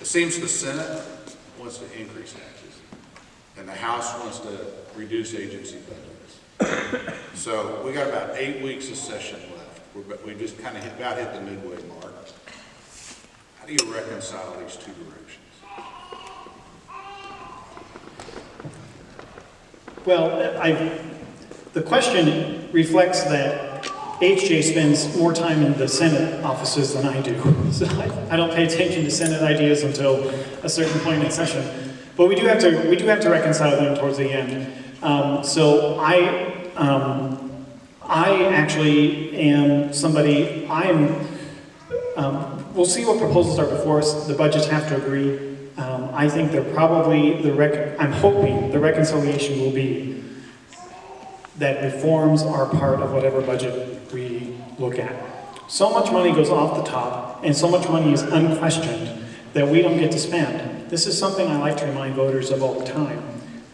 It seems the Senate wants to increase taxes, and the House wants to reduce agency budgets. So we got about eight weeks of session left. We're, we just kind of about hit the midway mark. How do you reconcile these two directions? Well, I, the question reflects that HJ spends more time in the Senate offices than I do. So I, I don't pay attention to Senate ideas until a certain point in session. But we do have to, we do have to reconcile them towards the end. Um, so I, um, I actually am somebody, I'm, um, we'll see what proposals are before us. The budgets have to agree. Um, I think they're probably, the rec, I'm hoping the reconciliation will be that reforms are part of whatever budget we look at. So much money goes off the top, and so much money is unquestioned that we don't get to spend. This is something I like to remind voters of all the time.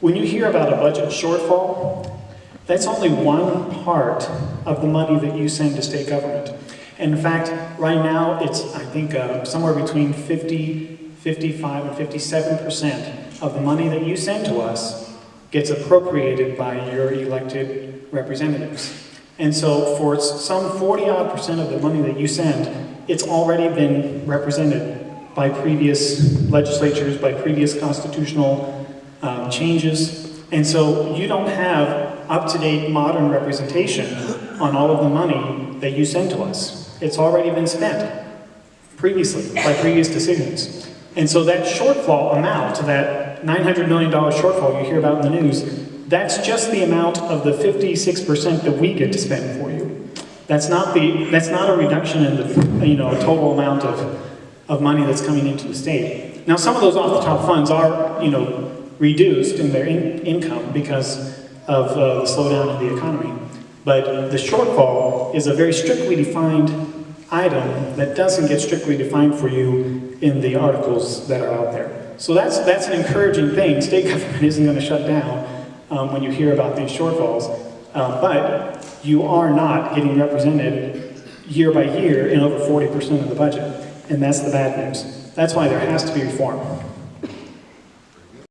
When you hear about a budget shortfall, that's only one part of the money that you send to state government. In fact, right now, it's, I think, uh, somewhere between 50, 55, and 57% of the money that you send to us gets appropriated by your elected representatives. And so for some 40 odd percent of the money that you send, it's already been represented by previous legislatures, by previous constitutional um, changes. And so you don't have up-to-date modern representation on all of the money that you send to us. It's already been spent previously by previous decisions. And so that shortfall amount, that $900 million shortfall you hear about in the news, that's just the amount of the 56% that we get to spend for you. That's not the, that's not a reduction in the, you know, total amount of, of money that's coming into the state. Now, some of those off-the-top funds are, you know, reduced in their in income because of uh, the slowdown in the economy. But the shortfall is a very strictly defined item that doesn't get strictly defined for you in the articles that are out there. So that's, that's an encouraging thing. State government isn't going to shut down um, when you hear about these shortfalls. Um, but you are not getting represented year by year in over 40% of the budget. And that's the bad news. That's why there has to be reform.